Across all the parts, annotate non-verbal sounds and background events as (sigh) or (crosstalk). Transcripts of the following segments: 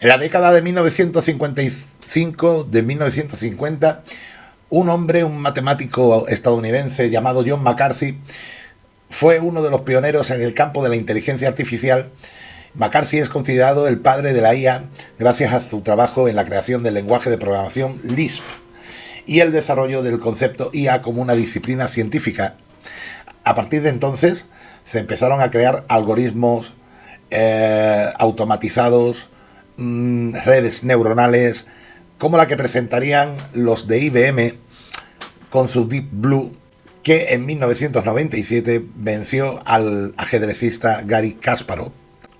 En la década de 1955, de 1950, un hombre, un matemático estadounidense llamado John McCarthy, fue uno de los pioneros en el campo de la inteligencia artificial. McCarthy es considerado el padre de la IA gracias a su trabajo en la creación del lenguaje de programación Lisp y el desarrollo del concepto IA como una disciplina científica. A partir de entonces se empezaron a crear algoritmos eh, automatizados, mm, redes neuronales, como la que presentarían los de IBM con su Deep Blue, que en 1997 venció al ajedrecista Gary Kasparov.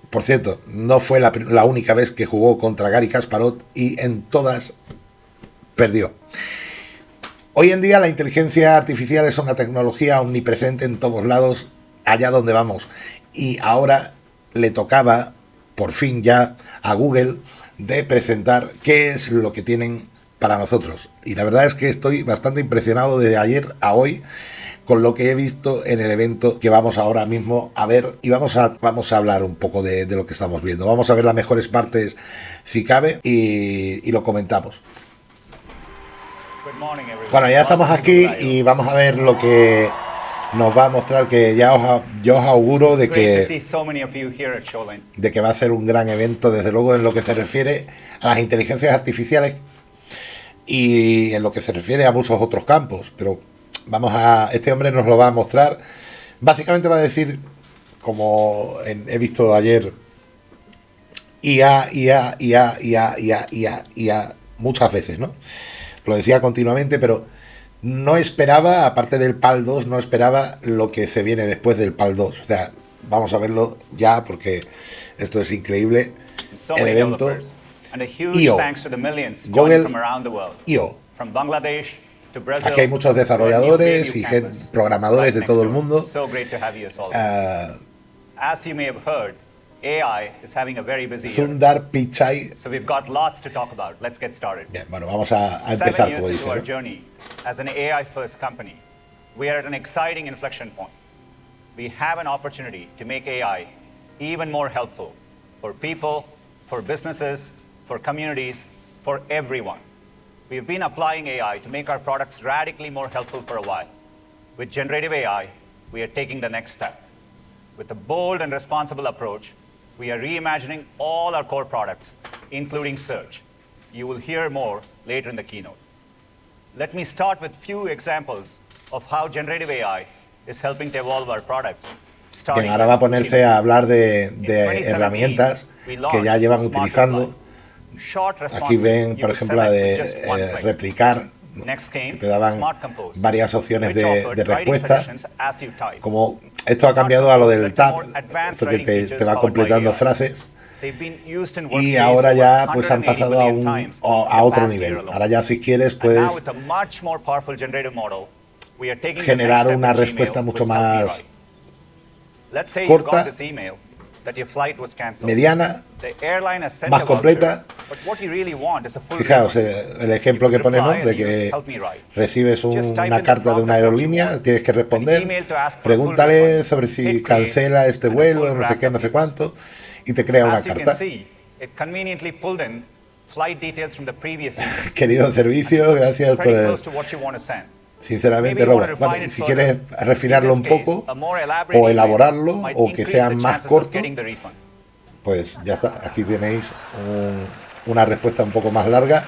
Por cierto, no fue la, la única vez que jugó contra Gary Kasparov y en todas perdió. Hoy en día la inteligencia artificial es una tecnología omnipresente en todos lados, allá donde vamos. Y ahora le tocaba, por fin ya, a Google de presentar qué es lo que tienen para nosotros. Y la verdad es que estoy bastante impresionado de ayer a hoy con lo que he visto en el evento que vamos ahora mismo a ver y vamos a, vamos a hablar un poco de, lo que estamos viendo. Vamos a ver las mejores partes si cabe y lo comentamos. Bueno, ya estamos aquí y vamos a ver lo que nos va a mostrar que ya os, yo os auguro de que, de que va a ser un gran evento, desde luego en lo que se refiere a las inteligencias artificiales y en lo que se refiere a muchos otros campos. Pero vamos a, este hombre nos lo va a mostrar. Básicamente va a decir, como he visto ayer, IA, IA, IA, IA, IA, IA, IA, muchas veces, ¿no? lo decía continuamente, pero no esperaba, aparte del PAL 2, no esperaba lo que se viene después del PAL 2. O sea, vamos a verlo ya porque esto es increíble. El evento IO, Google IO. Aquí hay muchos desarrolladores y programadores de todo el mundo. AI is having a very busy Sundar Pichai. So we've got lots to talk about. Let's get started. Bien, bueno, vamos a, a empezar, como dice. our journey as an AI-first company, we are at an exciting inflection point. We have an opportunity to make AI even more helpful for people, for businesses, for communities, for everyone. We've been applying AI to make our products radically more helpful for a while. With generative AI, we are taking the next step. With a bold and responsible approach, we are reimagining all our core products, including search. You will hear more later in the keynote. Let me start with a few examples of how generative AI is helping to evolve our products. Bien, ahora va a ponerse a hablar de, de herramientas que ya llevan utilizando. Aquí ven, por ejemplo, la de eh, replicar, que te daban varias opciones de, de respuesta, como esto ha cambiado a lo del tab, esto que te, va completando frases. Y ahora ya pues han pasado a, un, a otro nivel. Ahora ya si quieres puedes generar una respuesta mucho más corta mediana, más completa. Fijaos eh, el ejemplo que pone, ¿no? De que recibes una carta de una aerolínea, tienes que responder, pregúntale sobre si cancela este vuelo, no sé qué, no sé cuánto, y te crea una carta. (laughs) Querido servicio, gracias por el sinceramente, Robert. si quieres refinarlo un poco o elaborarlo o que sea más corto, pues ya está. Aquí tenéis una respuesta un poco más larga.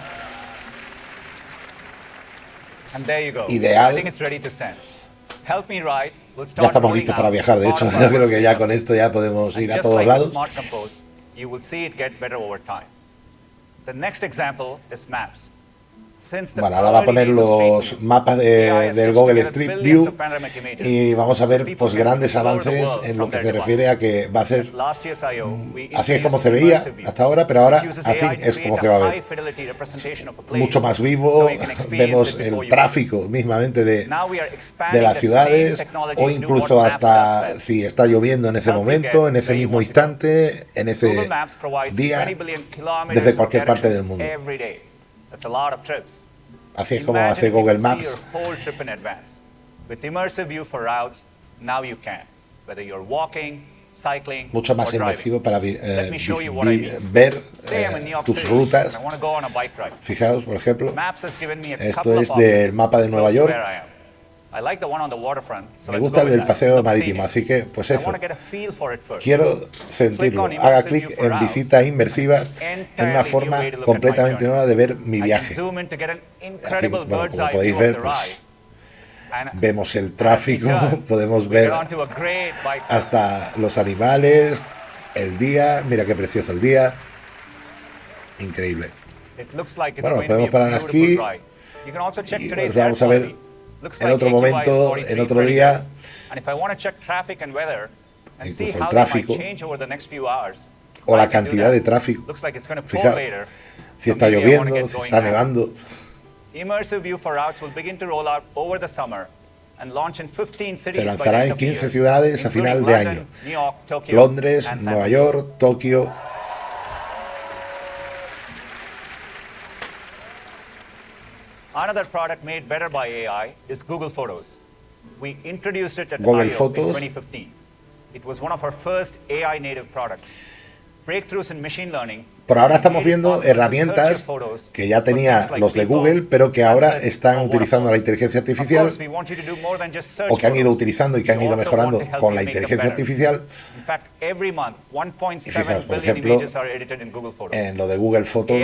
Ideal. Ya estamos listos para viajar, de hecho, (laughs) yo creo que ya con esto ya podemos ir a todos lados. The next example is maps. Bueno, ahora va a poner los mapas del Google Street View y vamos a ver pues grandes avances en lo que se refiere a que va a ser así es como se veía hasta ahora, pero ahora así es como se va a ver. Mucho más vivo, (laughs) vemos el tráfico mismamente de, de las ciudades o incluso hasta si está lloviendo en ese momento, en ese mismo instante, en ese día, desde cualquier parte del mundo. Así es como hace Google Maps. With immersive view for routes, now you can. Whether you're walking, cycling, mucho más inmersivo para eh, ver eh, tus rutas. Fijaos, por ejemplo, Esto es of del mapa de Nueva York. Me gusta el paseo marítimo, así que pues eso. Quiero sentirlo. Haga clic en visitas inmersivas en una forma completamente nueva de ver mi viaje. Así, bueno, como podéis ver, pues, Vemos el tráfico, (laughs) podemos ver hasta los animales, el día, mira qué precioso el día. Increíble. Bueno, be podemos parar aquí. Y pues vamos a ver en otro momento, 43, en otro día. Incluso el how that tráfico. might change over the next few hours, O la cantidad de tráfico. Fijaos. Si está lloviendo, si está nevando. Immersive view for routes will begin to roll out over the summer and launch in 15 cities Se lanzará en of the 15 year, ciudades a final de año. Londres, Nueva. York, Tokio. Another product made better by AI is Google Photos. We introduced it at Google I/O Photos. in 2015. It was one of our first AI native products. Por ahora estamos viendo herramientas que ya tenía los de Google, pero que ahora están utilizando la inteligencia artificial o que han ido utilizando y que han ido mejorando con la inteligencia artificial. In fact, every month, 1.7 Y fijaos, por ejemplo. En lo de Google Fotos,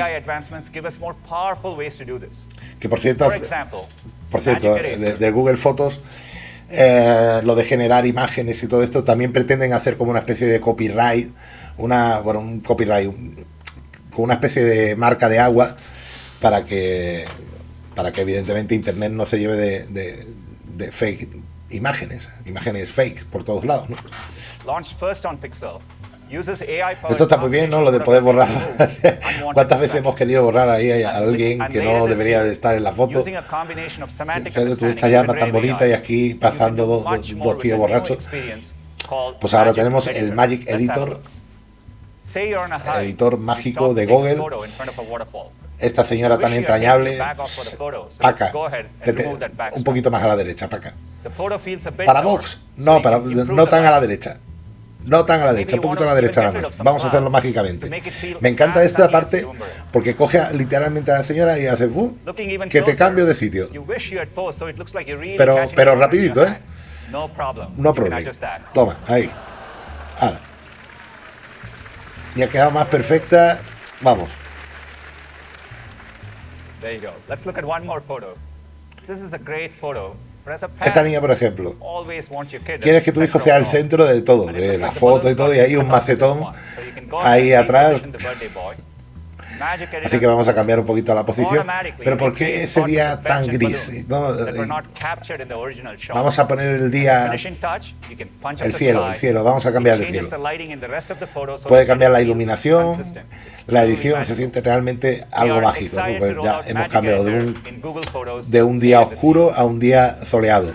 que por cierto, por cierto, de, de Google Fotos, eh, lo de generar imágenes y todo esto, también pretenden hacer como una especie de copyright, una, bueno, un copyright, con una especie de marca de agua para que, para que evidentemente Internet no se lleve de, de- fake imágenes, imágenes fake por todos lados. first on Pixel, Esto está muy bien, ¿no? Lo de poder borrar. (laughs) ¿Cuántas veces hemos querido borrar ahí a alguien que no debería de estar en la foto? Tú esta llama tan bonita y aquí pasando do dos, dos- tíos borrachos. Pues ahora tenemos el. Magic Editor, hike, editor mágico de Google. Esta señora tan entrañable. Paca, un poquito más a la derecha, Paca. Para Vox, no, para, no tan a la derecha. No tan a la derecha, un poquito a la derecha nada más. Vamos a hacerlo mágicamente. Me encanta esta parte porque coge literalmente a la señora y hace ¡bum! Que te cambio de sitio. Pero- pero rapidito, ¿eh? No problema. Toma, ahí. Ahora. Y ha quedado más perfecta. Vamos. There you go. Let's look at one more photo. This is a great photo. Esta niña, por ejemplo. Quieres que tu hijo sea el centro de todo, de la foto y todo, y hay un macetón ahí atrás. Así que vamos a cambiar un poquito la posición. Pero ¿por qué ese día tan gris? No, eh. Vamos a poner el día. El cielo, el cielo, vamos a cambiar el cielo. Puede cambiar la iluminación. La edición se siente realmente algo mágico, ¿no? Pues ya hemos cambiado de un, de un día oscuro a un día soleado.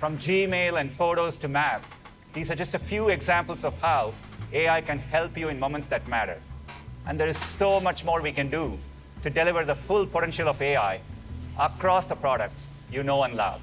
From Gmail and photos to maps, these are just a few examples of how AI can help you in moments that matter. And there is so much more we can do to deliver the full potential of AI across the products you know and love.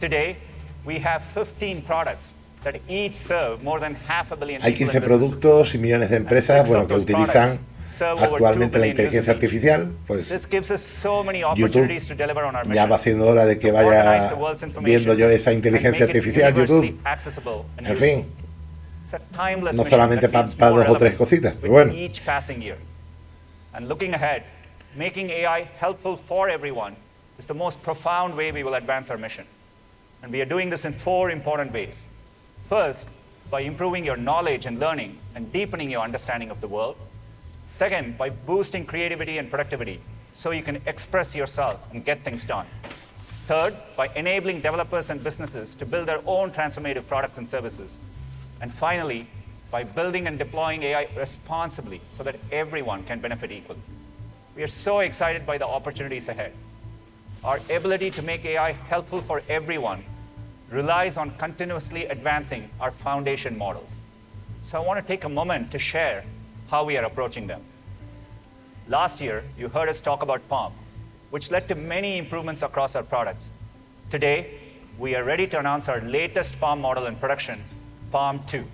Today, we have 15 products that each serve more than half a billion Hay people 15 in business. productos y millones de empresas bueno, que utilizan actualmente la inteligencia artificial. Pues This gives us so many YouTube opportunities to deliver on our ya va siendo hora de que vaya viendo yo esa inteligencia artificial, YouTube. En fin, It's a timeless no solamente that pa- dos o tres cositas, pero bueno. each passing year. And looking ahead, making AI helpful for everyone is the most profound way we will advance our mission. And we are doing this in four important ways. First, by improving your knowledge and learning and deepening your understanding of the world. Second, by boosting creativity and productivity so you can express yourself and get things done. Third, by enabling developers and businesses to build their own transformative products and services. And finally, by building and deploying AI responsibly so that everyone can benefit equally. We are so excited by the opportunities ahead. Our ability to make AI helpful for everyone relies on continuously advancing our foundation models. So I want to take a moment to share how we are approaching them. Last year, you heard us talk about POM, which led to many improvements across our products. Today, we are ready to announce our latest Palm model in production, Palm 2.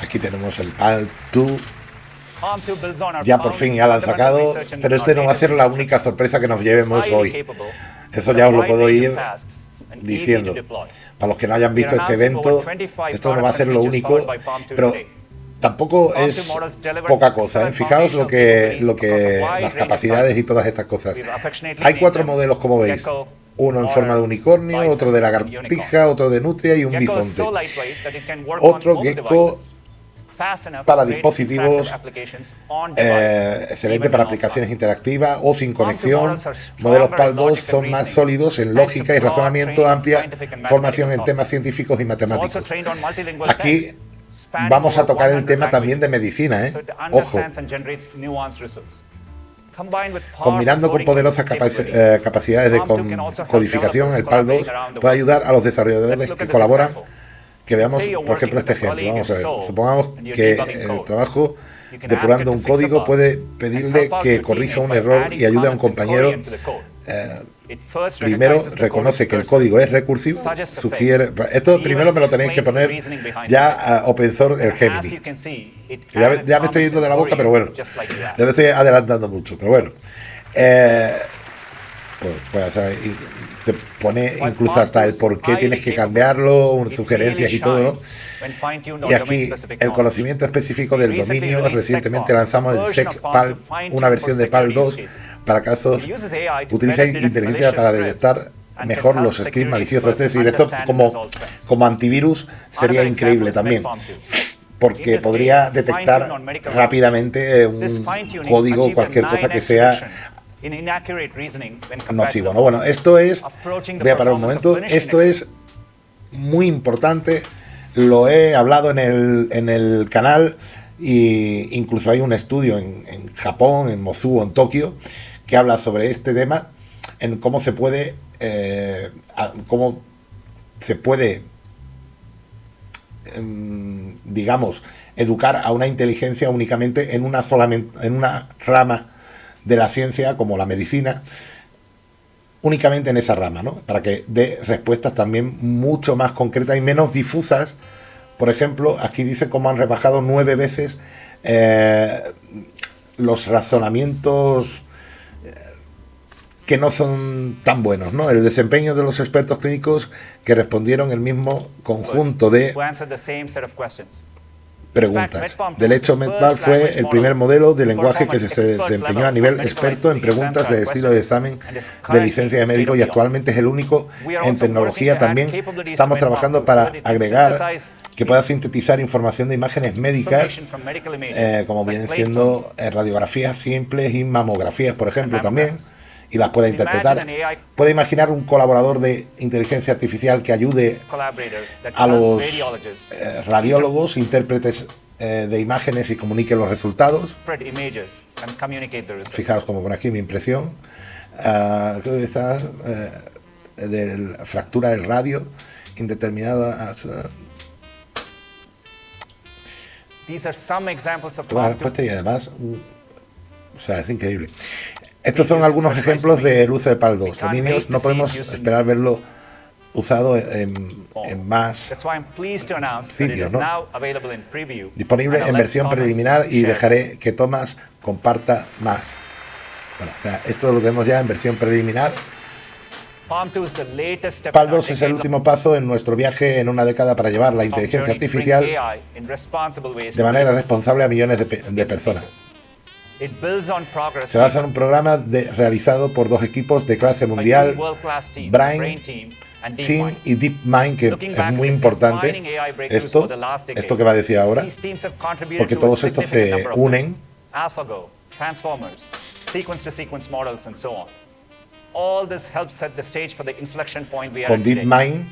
Aquí tenemos el PAL 2. Palm 2 builds on our Ya por fin ya lo han sacado, pero este no va a ser la única sorpresa que nos llevemos hoy. Eso ya os lo puedo ir diciendo. Para los que no hayan visto este evento, over 25 esto no va a ser lo único, features powered by Palm 2 pero tampoco es 2 models deliver poca cosa. ¿eh? Fijaos lo que, lo que las capacidades y todas estas cosas. Hay cuatro modelos, como veis. Uno en forma de unicornio, otro de lagartija, otro de nutria y un bisonte. Otro Gecko para dispositivos, Eh, excelente para aplicaciones interactivas o sin conexión. Modelos PAL 2 logic and son más sólidos en lógica y razonamiento, amplia formación en temas científicos y matemáticos. Aquí vamos a tocar el 100 tema también de medicina, ¿eh? Ojo, combinando con poderosas capaci- eh, capacidades de Palm 2 con- can also help codificación, el PAL 2 collaborating around the puede ayudar a los desarrolladores que colaboran. Que veamos, por ejemplo, este ejemplo. Vamos a ver. Supongamos que el code. trabajo depurando un código puede pedirle que corrija un error y ayude a un compañero eh, primero reconoce que el código es recursivo, sugiere... Esto primero me lo tenéis que poner ya a open source el Gemini. Ya, me- added ya me estoy yendo de la boca, pero bueno, ya me estoy adelantando mucho, pero bueno. Eh, pues, pues, te pone incluso hasta el por qué tienes que cambiarlo, sugerencias y todo, ¿no? Y aquí el conocimiento específico del dominio. Recientemente lanzamos el SEC PAL, una versión de PAL 2 para casos. Utiliza inteligencia para detectar mejor los scripts maliciosos. Es decir, esto como, como antivirus sería increíble también. Porque podría detectar rápidamente un código o cualquier cosa que sea nocivo. ¿no? Bueno, esto es, voy a parar un momento, esto es muy importante, lo he hablado en el, en el canal e incluso hay un estudio en, en Japón, en Mosu, en Tokio, que habla sobre este tema, en cómo se puede, eh, cómo se puede, em, digamos, educar a una inteligencia únicamente en una solamente, en una rama de la ciencia como la medicina, únicamente en esa rama, ¿no? Para que dé respuestas también mucho más concretas y menos difusas. Por ejemplo, aquí dice cómo han rebajado nueve veces eh, los razonamientos eh, que no son tan buenos, ¿no? El desempeño de los expertos clínicos que respondieron el mismo conjunto de preguntas. Del hecho, MedBal fue el primer modelo de lenguaje que se desempeñó a nivel experto en preguntas de estilo de examen de licencia de médico y actualmente es el único en tecnología también. Estamos trabajando para agregar que pueda sintetizar información de imágenes médicas, eh, como vienen siendo eh, radiografías simples y mamografías, por ejemplo, también, y las pueda interpretar. Puede imaginar un colaborador de inteligencia artificial que ayude a los eh, radiólogos, intérpretes eh, de imágenes y comunique los resultados. Fijaos como por aquí mi impresión. Está eh, de la fractura del radio indeterminada. ah, Toma la respuesta y además, o sea, es increíble. Estos son algunos ejemplos del uso de PAL 2. Dominios no podemos esperar verlo usado en, en más sitios, ¿no? Disponible en versión preliminar y dejaré que Thomas comparta más. Bueno, o sea, esto lo tenemos ya en versión preliminar. PAL 2 es el último paso en nuestro viaje en una década para llevar la inteligencia artificial de manera responsable a millones de, de personas. Se basa en un programa de- realizado por dos equipos de clase mundial, Brain Team y DeepMind, que es muy importante. esto, esto que va a decir ahora, porque todos estos se unen AlphaGo, Transformers, sequence to sequence models, and so on. All this helps set the stage for the inflection point we are con. DeepMind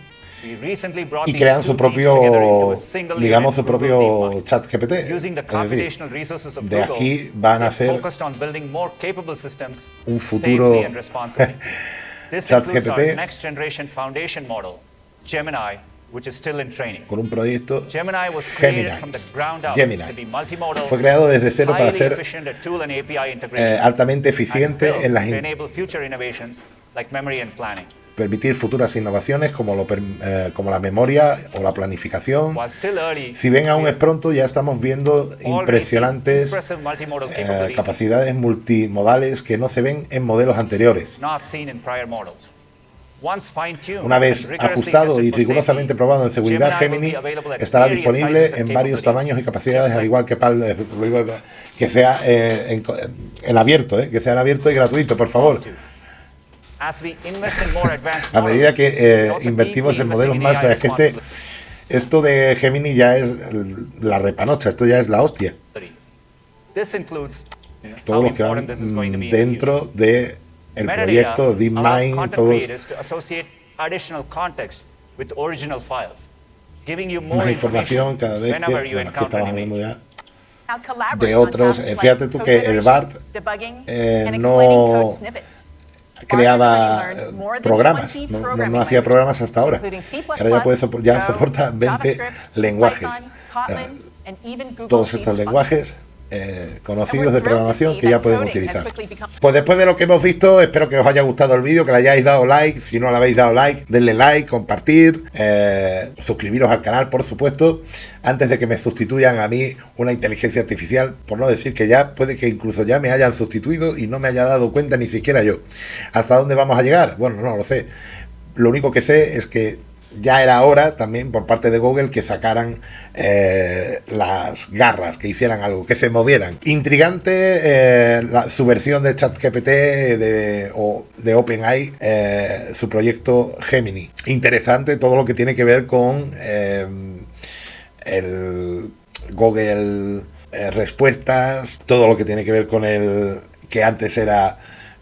y crean su propio, digamos, su propio chat GPT. Es decir, de aquí van a hacer un futuro (laughs) Chat GPT. con un proyecto Gemini Gemini. Fue creado desde cero para ser eh, altamente eficiente en las permitir futuras innovaciones como, lo, eh, como la memoria o la planificación. Si bien aún es pronto, ya estamos viendo impresionantes eh, capacidades multimodales que no se ven en modelos anteriores. Una vez ajustado y rigurosamente probado en seguridad, Gemini estará disponible en varios tamaños y capacidades, al igual que PAL, eh, que sea en, en, abierto, que sea en abierto y gratuito, por favor. A medida que eh, invertimos en modelos más, es que este, esto de Gemini ya es la repanocha, esto ya es la hostia. Todos los que van dentro de el proyecto DeepMind, todos. más información cada vez que, bueno, aquí estamos hablando ya de otros, eh, fíjate tú que el BART eh, no creaba programas, no, hacía programas hasta ahora. Ahora ya, puede ya soporta 20 lenguajes. todos estos lenguajes eh, conocidos de programación que ya pueden utilizar. Pues después de lo que hemos visto, espero que os haya gustado el vídeo, que le hayáis dado like. Si no le habéis dado like, denle like, compartir, eh, suscribiros al canal, por supuesto, antes de que me sustituyan a mí una inteligencia artificial, por no decir que ya puede que incluso ya me hayan sustituido y no me haya dado cuenta ni siquiera yo. ¿Hasta dónde vamos a llegar? Bueno, no lo sé. Lo único que sé es que ya era hora también por parte de Google que sacaran eh, las garras, que hicieran algo, que se movieran. Intrigante eh, su versión de ChatGPT de, o de OpenAI, eh, su proyecto Gemini. Interesante todo lo que tiene que ver con el Google respuestas, todo lo que tiene que ver con el que antes era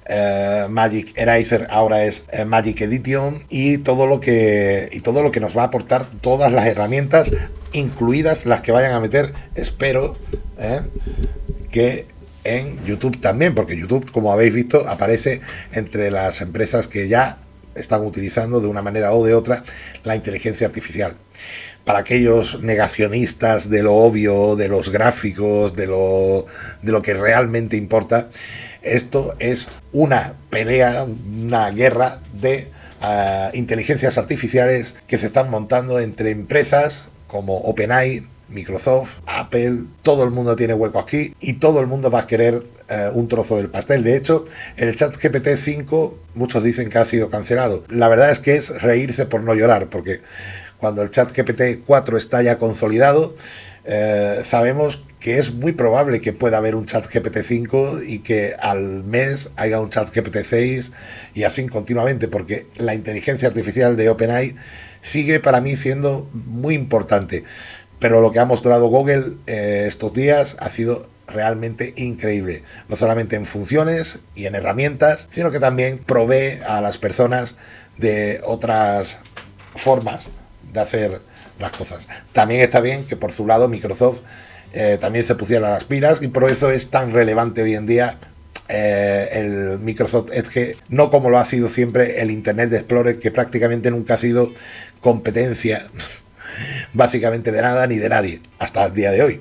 eh, Magic Eraser ahora es eh, Magic Edition y todo lo que y todo lo que nos va a aportar todas las herramientas incluidas las que vayan a meter espero eh, que en YouTube también porque YouTube como habéis visto aparece entre las empresas que ya están utilizando de una manera o de otra la inteligencia artificial. Para aquellos negacionistas de lo obvio, de los gráficos, de lo, de lo que realmente importa, esto es una pelea, una guerra de ah, inteligencias artificiales que se están montando entre empresas como OpenAI, Microsoft, Apple, todo el mundo tiene hueco aquí y todo el mundo va a querer eh, un trozo del pastel. De hecho, el chat GPT 5, muchos dicen que ha sido cancelado. La verdad es que es reírse por no llorar, porque cuando el chat GPT 4 está ya consolidado, eh, sabemos que es muy probable que pueda haber un chat GPT-5 y que al mes haya un chat GPT-6 y así continuamente, porque la inteligencia artificial de OpenAI sigue para mí siendo muy importante. Pero lo que ha mostrado Google eh, estos días ha sido realmente increíble, no solamente en funciones y en herramientas, sino que también provee a las personas de otras formas de hacer cosas. También está bien que por su lado Microsoft eh, también se pusiera las pilas y por eso es tan relevante hoy en día eh, el Microsoft Edge, no como lo ha sido siempre el Internet Explorer, que prácticamente nunca ha sido competencia (laughs) básicamente de nada ni de nadie, hasta el día de hoy.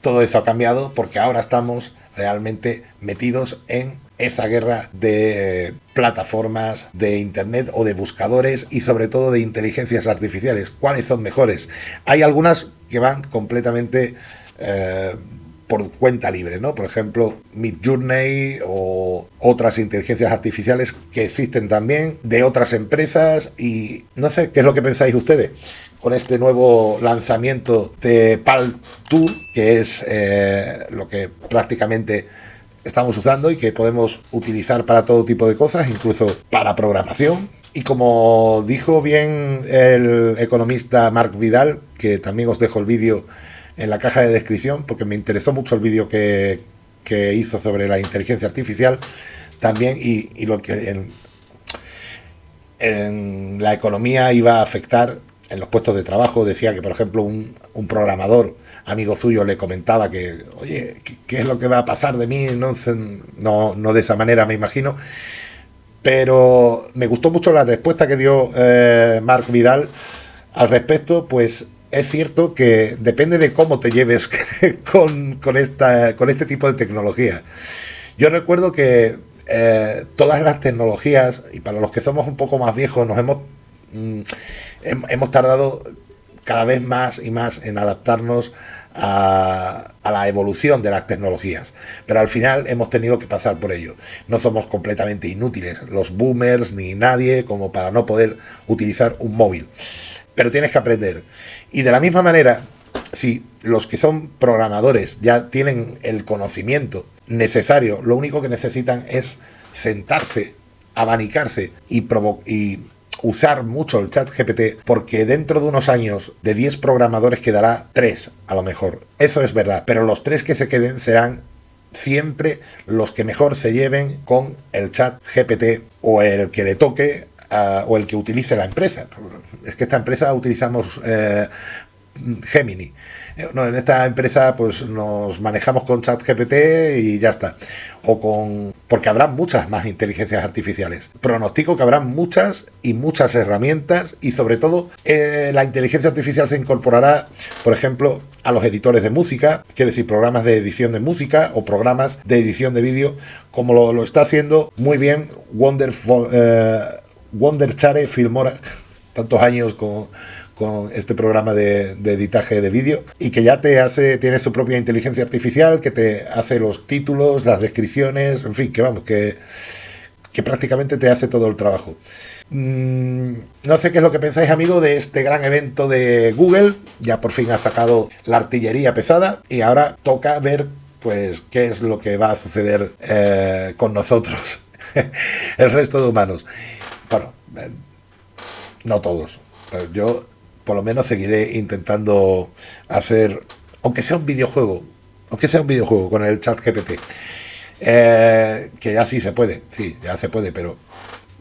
Todo eso ha cambiado porque ahora estamos realmente metidos en esa guerra de plataformas de internet o de buscadores y sobre todo de inteligencias artificiales. ¿Cuáles son mejores? Hay algunas que van completamente eh, por cuenta libre, ¿no? Por ejemplo, Midjourney o otras inteligencias artificiales que existen también de otras empresas y no sé, ¿qué es lo que pensáis ustedes? con este nuevo lanzamiento de PAL Tool, que es eh, lo que prácticamente estamos usando y que podemos utilizar para todo tipo de cosas, incluso para programación. Y como dijo bien el economista Mark Vidal, que también os dejo el vídeo en la caja de descripción, porque me interesó mucho el vídeo que, hizo sobre la inteligencia artificial, también, y, lo que en, en la economía iba a afectar en los puestos de trabajo decía que, por ejemplo, un, programador amigo suyo le comentaba que, oye, ¿qué, es lo que va a pasar de mí? No, no, no, de esa manera, me imagino. Pero me gustó mucho la respuesta que dio eh, Mark Vidal al respecto, pues es cierto que depende de cómo te lleves (laughs) con, con, esta, con este tipo de tecnología. Yo recuerdo que eh, todas las tecnologías, y para los que somos un poco más viejos, nos hemos, mm, hemos tardado cada vez más y más en adaptarnos a, la evolución de las tecnologías. Pero al final hemos tenido que pasar por ello. No somos completamente inútiles, los boomers ni nadie, como para no poder utilizar un móvil. Pero tienes que aprender. Y de la misma manera, si los que son programadores ya tienen el conocimiento necesario, lo único que necesitan es sentarse, abanicarse y, y usar mucho el chat GPT porque dentro de unos años de 10 programadores quedará 3 a lo mejor. Eso es verdad, pero los 3 que se queden serán siempre los que mejor se lleven con el chat GPT o el que le toque o el que utilice la empresa. Es que esta empresa utilizamos eh, Gemini. No, en esta empresa pues nos manejamos con ChatGPT y ya está. O con. Porque habrá muchas más inteligencias artificiales. Pronostico que habrá muchas y muchas herramientas. Y sobre todo, eh, la inteligencia artificial se incorporará, por ejemplo, a los editores de música, quiere decir programas de edición de música o programas de edición de vídeo, como lo, está haciendo muy bien Wonder, eh, Wonder Chare Filmora, tantos años con con este programa de, editaje de vídeo y que ya te hace, tiene su propia inteligencia artificial que te hace los títulos, las descripciones, en fin, que vamos, que, que prácticamente te hace todo el trabajo. Mm, no sé qué es lo que pensáis, amigo, de este gran evento de Google. Ya por fin ha sacado la artillería pesada y ahora toca ver, pues, qué es lo que va a suceder eh, con nosotros, (laughs) el resto de humanos. Bueno, eh, no todos. Yo por lo menos seguiré intentando hacer, aunque sea un videojuego, aunque sea un videojuego con el chat GPT, eh, que ya sí se puede, sí, ya se puede, pero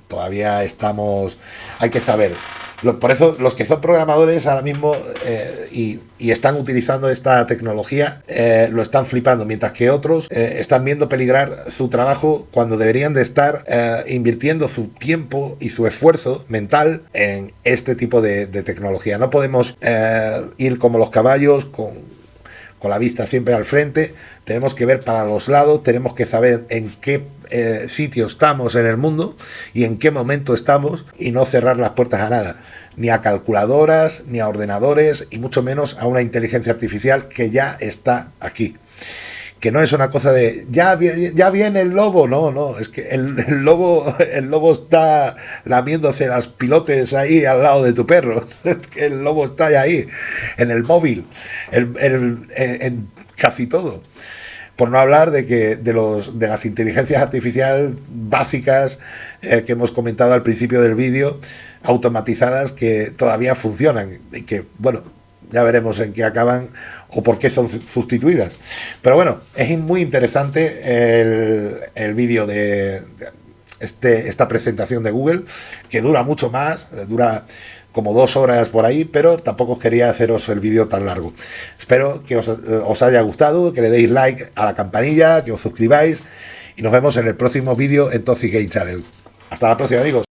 todavía estamos, hay que saber por eso los que son programadores ahora mismo eh, y, están utilizando esta tecnología eh, lo están flipando, mientras que otros eh, están viendo peligrar su trabajo cuando deberían de estar invirtiendo su tiempo y su esfuerzo mental en este tipo de, de tecnología. No podemos ir como los caballos con, con la vista siempre al frente, tenemos que ver para los lados, tenemos que saber en qué eh, sitio estamos en el mundo y en qué momento estamos y no cerrar las puertas a nada, ni a calculadoras, ni a ordenadores y mucho menos a una inteligencia artificial que ya está aquí. Que no es una cosa de ya, ya viene el lobo, no, no, es que el, lobo (laughs) el lobo está lamiéndose las pilotes ahí al lado de tu perro, (laughs) es que el lobo está ahí, en el móvil, en, casi todo. Por no hablar de que de los de las inteligencias artificiales básicas eh, que hemos comentado al principio del vídeo, automatizadas que todavía funcionan y que bueno, ya veremos en qué acaban o por qué son sustituidas. Pero bueno, es muy interesante el, el vídeo de este, esta presentación de Google, que dura mucho más, dura como dos horas por ahí, pero tampoco quería haceros el vídeo tan largo. Espero que os, os, haya gustado, que le deis like a la campanilla, que os suscribáis y nos vemos en el próximo vídeo en Toxic Game Channel. Hasta la próxima amigos.